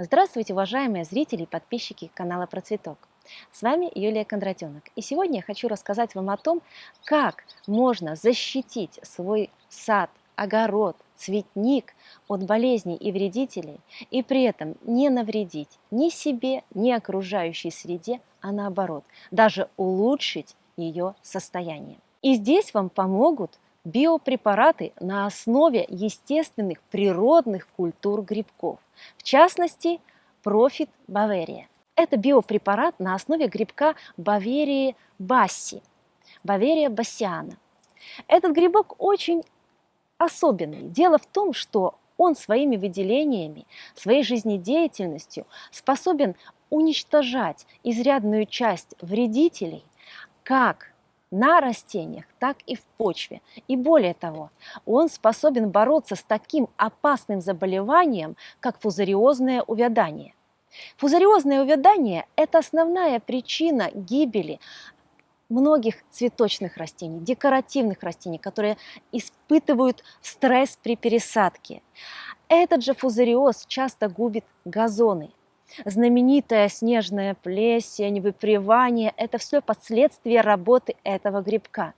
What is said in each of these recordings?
Здравствуйте, уважаемые зрители и подписчики канала Процветок. С вами Юлия Кондратенок. И сегодня я хочу рассказать вам о том, как можно защитить свой сад, огород, цветник от болезней и вредителей, и при этом не навредить ни себе, ни окружающей среде, а наоборот, даже улучшить ее состояние. И здесь вам помогут биопрепараты на основе естественных природных культур грибков, в частности, Profit Bavaria. Это биопрепарат на основе грибка Баверии басси, Баверия бассиана. Этот грибок очень особенный. Дело в том, что он своими выделениями, своей жизнедеятельностью способен уничтожать изрядную часть вредителей как на растениях, так и в почве. И более того, он способен бороться с таким опасным заболеванием, как фузариозное увядание. Фузариозное увядание – это основная причина гибели многих цветочных растений, декоративных растений, которые испытывают стресс при пересадке. Этот же фузариоз часто губит газоны, знаменитая снежная плесень, выпривание – это все последствия работы этого грибка.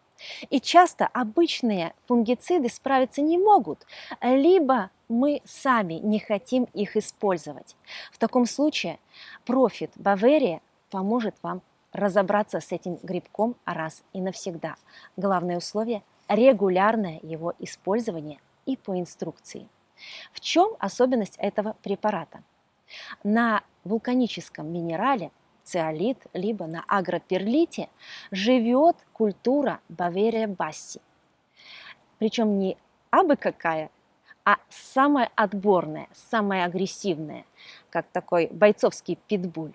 И часто обычные фунгициды справиться не могут, либо мы сами не хотим их использовать. В таком случае профит Баверия поможет вам разобраться с этим грибком раз и навсегда. Главное условие – регулярное его использование и по инструкции. В чем особенность этого препарата? На вулканическом минерале циолит, либо на агроперлите живет культура Баверия басси. Причем не абы какая, а самая отборная, самая агрессивная, как такой бойцовский питбуль.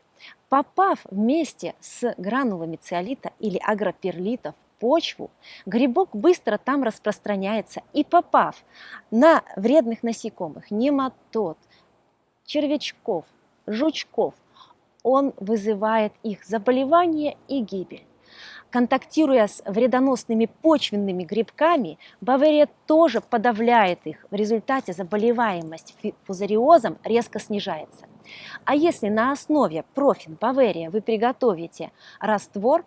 Попав вместе с гранулами циолита или агроперлита в почву, грибок быстро там распространяется и попав на вредных насекомых, нематод, червячков, жучков, он вызывает их заболевание и гибель. Контактируя с вредоносными почвенными грибками, Бавария тоже подавляет их. В результате заболеваемость фузариозом резко снижается. А если на основе профин Бавария вы приготовите раствор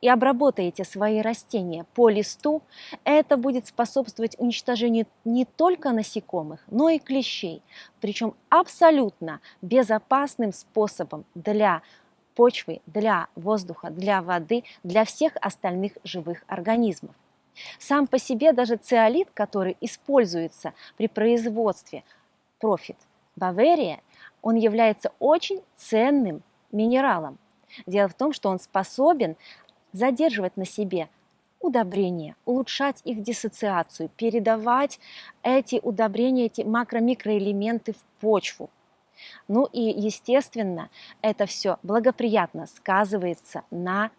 и обработаете свои растения по листу, это будет способствовать уничтожению не только насекомых, но и клещей, причем абсолютно безопасным способом для почвы, для воздуха, для воды, для всех остальных живых организмов. Сам по себе даже циолит, который используется при производстве профит Баверия, он является очень ценным минералом. Дело в том, что он способен задерживать на себе удобрения, улучшать их диссоциацию, передавать эти удобрения, эти макро-микроэлементы в почву. Ну и, естественно, это все благоприятно сказывается на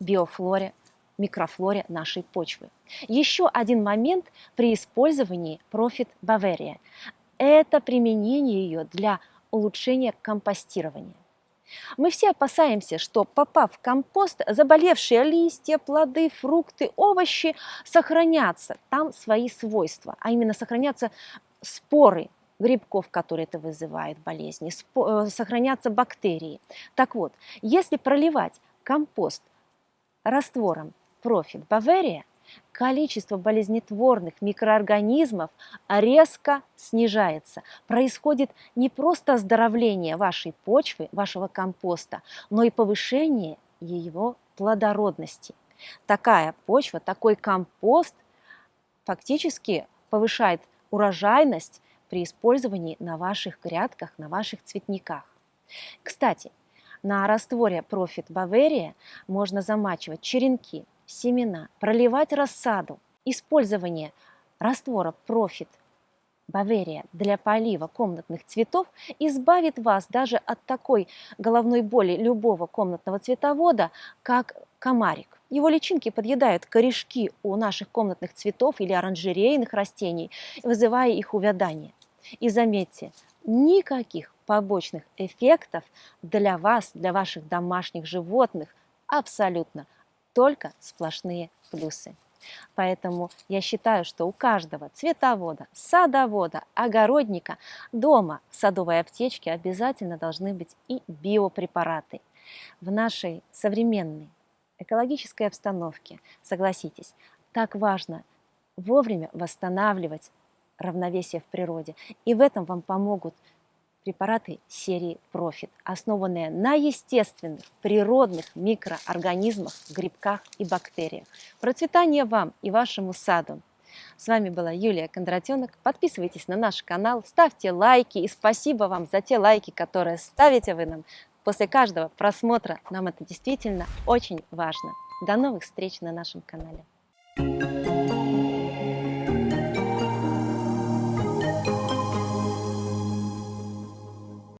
биофлоре, микрофлоре нашей почвы. Еще один момент при использовании Profit Bavaria – это применение ее для улучшения компостирования. Мы все опасаемся, что попав в компост, заболевшие листья, плоды, фрукты, овощи сохранятся, там свои свойства, а именно сохранятся споры грибков, которые это вызывает болезни, э, сохранятся бактерии. Так вот, если проливать компост раствором Profit Bavaria, количество болезнетворных микроорганизмов резко снижается. Происходит не просто оздоровление вашей почвы, вашего компоста, но и повышение его плодородности. Такая почва, такой компост фактически повышает урожайность при использовании на ваших грядках, на ваших цветниках. Кстати, на растворе Profit Bavaria можно замачивать черенки, семена, проливать рассаду. Использование раствора Profit Баверия для полива комнатных цветов избавит вас даже от такой головной боли любого комнатного цветовода, как комарик. Его личинки подъедают корешки у наших комнатных цветов или оранжерейных растений, вызывая их увядание. И заметьте, никаких побочных эффектов для вас, для ваших домашних животных абсолютно только сплошные плюсы. Поэтому я считаю, что у каждого цветовода, садовода, огородника дома в садовой аптечке обязательно должны быть и биопрепараты. В нашей современной экологической обстановке, согласитесь, так важно вовремя восстанавливать равновесие в природе. И в этом вам помогут препараты серии Profit, основанные на естественных, природных микроорганизмах, грибках и бактериях. Процветания вам и вашему саду! С вами была Юлия Кондратенок. Подписывайтесь на наш канал, ставьте лайки и спасибо вам за те лайки, которые ставите вы нам после каждого просмотра. Нам это действительно очень важно. До новых встреч на нашем канале.